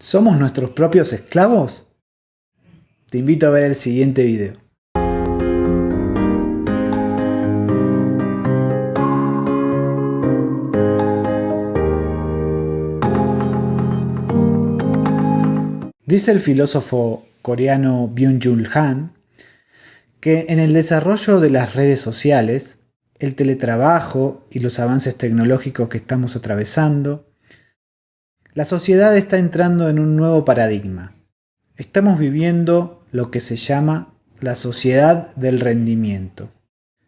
¿Somos nuestros propios esclavos? Te invito a ver el siguiente video. Dice el filósofo coreano Byung-Jul Han que en el desarrollo de las redes sociales, el teletrabajo y los avances tecnológicos que estamos atravesando la sociedad está entrando en un nuevo paradigma. Estamos viviendo lo que se llama la sociedad del rendimiento.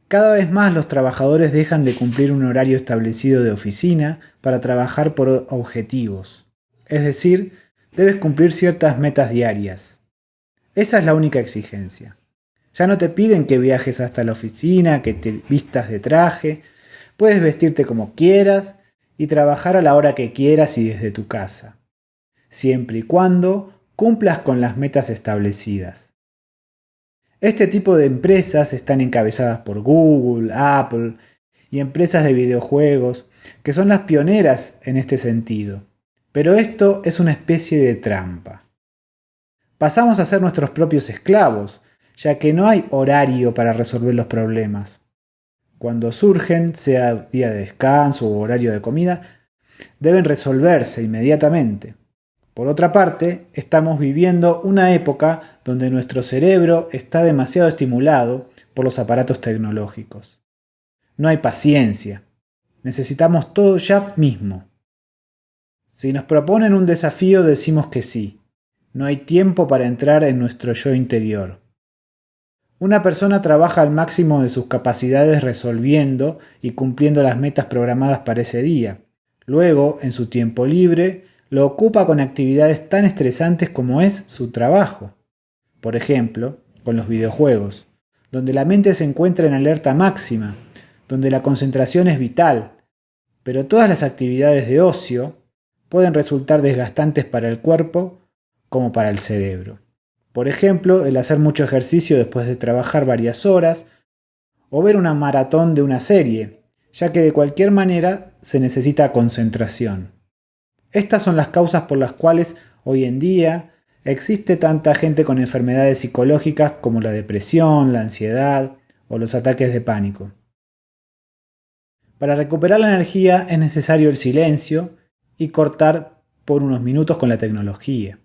Cada vez más los trabajadores dejan de cumplir un horario establecido de oficina para trabajar por objetivos. Es decir, debes cumplir ciertas metas diarias. Esa es la única exigencia. Ya no te piden que viajes hasta la oficina, que te vistas de traje, puedes vestirte como quieras y trabajar a la hora que quieras y desde tu casa, siempre y cuando cumplas con las metas establecidas. Este tipo de empresas están encabezadas por Google, Apple y empresas de videojuegos, que son las pioneras en este sentido. Pero esto es una especie de trampa. Pasamos a ser nuestros propios esclavos, ya que no hay horario para resolver los problemas cuando surgen, sea día de descanso o horario de comida, deben resolverse inmediatamente. Por otra parte, estamos viviendo una época donde nuestro cerebro está demasiado estimulado por los aparatos tecnológicos. No hay paciencia. Necesitamos todo ya mismo. Si nos proponen un desafío decimos que sí. No hay tiempo para entrar en nuestro yo interior. Una persona trabaja al máximo de sus capacidades resolviendo y cumpliendo las metas programadas para ese día. Luego, en su tiempo libre, lo ocupa con actividades tan estresantes como es su trabajo. Por ejemplo, con los videojuegos, donde la mente se encuentra en alerta máxima, donde la concentración es vital, pero todas las actividades de ocio pueden resultar desgastantes para el cuerpo como para el cerebro. Por ejemplo, el hacer mucho ejercicio después de trabajar varias horas, o ver una maratón de una serie, ya que de cualquier manera se necesita concentración. Estas son las causas por las cuales hoy en día existe tanta gente con enfermedades psicológicas como la depresión, la ansiedad o los ataques de pánico. Para recuperar la energía es necesario el silencio y cortar por unos minutos con la tecnología.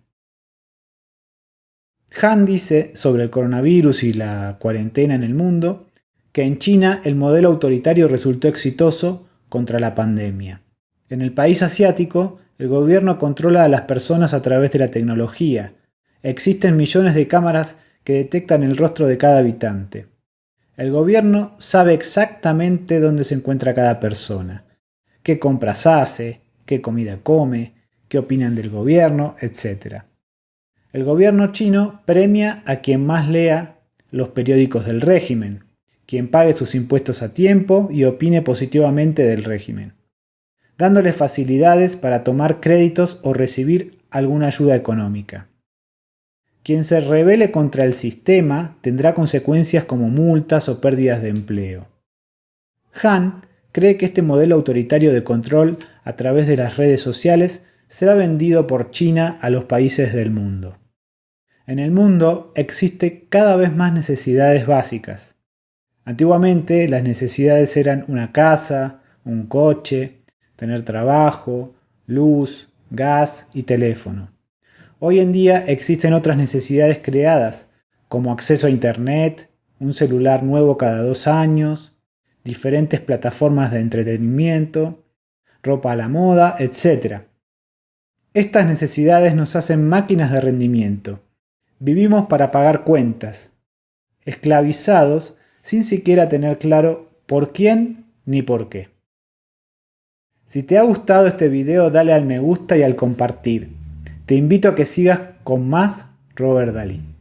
Han dice sobre el coronavirus y la cuarentena en el mundo que en China el modelo autoritario resultó exitoso contra la pandemia. En el país asiático, el gobierno controla a las personas a través de la tecnología. Existen millones de cámaras que detectan el rostro de cada habitante. El gobierno sabe exactamente dónde se encuentra cada persona, qué compras hace, qué comida come, qué opinan del gobierno, etc. El gobierno chino premia a quien más lea los periódicos del régimen, quien pague sus impuestos a tiempo y opine positivamente del régimen, dándole facilidades para tomar créditos o recibir alguna ayuda económica. Quien se rebele contra el sistema tendrá consecuencias como multas o pérdidas de empleo. Han cree que este modelo autoritario de control a través de las redes sociales será vendido por China a los países del mundo. En el mundo existe cada vez más necesidades básicas. Antiguamente las necesidades eran una casa, un coche, tener trabajo, luz, gas y teléfono. Hoy en día existen otras necesidades creadas, como acceso a Internet, un celular nuevo cada dos años, diferentes plataformas de entretenimiento, ropa a la moda, etc. Estas necesidades nos hacen máquinas de rendimiento, Vivimos para pagar cuentas, esclavizados sin siquiera tener claro por quién ni por qué. Si te ha gustado este video dale al me gusta y al compartir. Te invito a que sigas con más Robert Dalí.